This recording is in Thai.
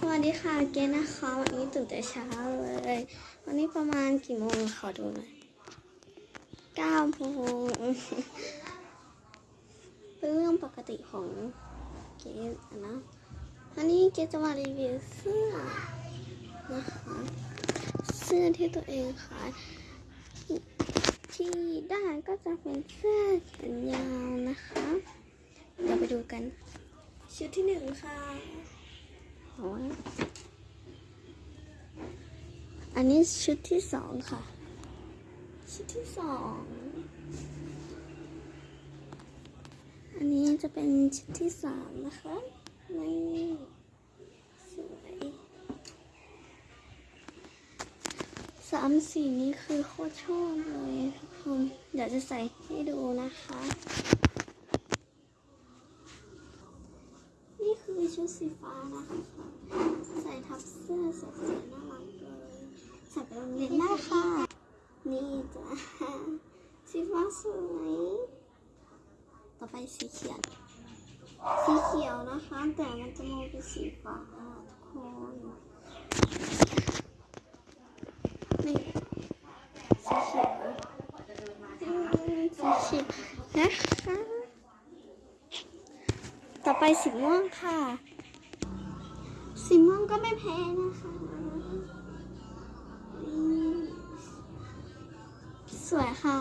สวัสดีค่ะเกณนะคะ วันนี้ตื่นแต่เช้าเลย วันนี้ประมาณกี่โมงขอดูหน่อยเก้าโมงเป็นเรื่องปกติของเกณอะนะ วันนี้เกณจะมารีวิวเสื้อนะคะเสื้อที่ตัวเองขายที่ได้ก็จะเป็นเสื้อแขนยาวนะคะ เดี๋ยวไปดูกัน ชุดที่หนึ่งค่ะ อันนี้ชุดที่สองค่ะ ชุดที่สอง อันนี้จะเป็นชุดที่สามนะคะนี่สวยสามสีนี้คือโคตรชอบเลยทุกคน เดี๋ยวจะใส่ให้ดูนะคะ นี่คือ ชุดสีฟ้านะคะ ใส่ทับเสื้อสวยๆน่ารักเลยใส่ไปโรงเรียนได้ค่ะ นี่จ้ะสีฟ้าสวยต่อไปสีเขียว สีเขียวนะคะ แต่มันจะมองเป็นสีฟ้าทุกคนนี่สีเขียวสีเขียวนะคะ ต่อไปสีม่วงค่ะ สีม่วงก็ไม่แพ้นะคะ สวยค่ะ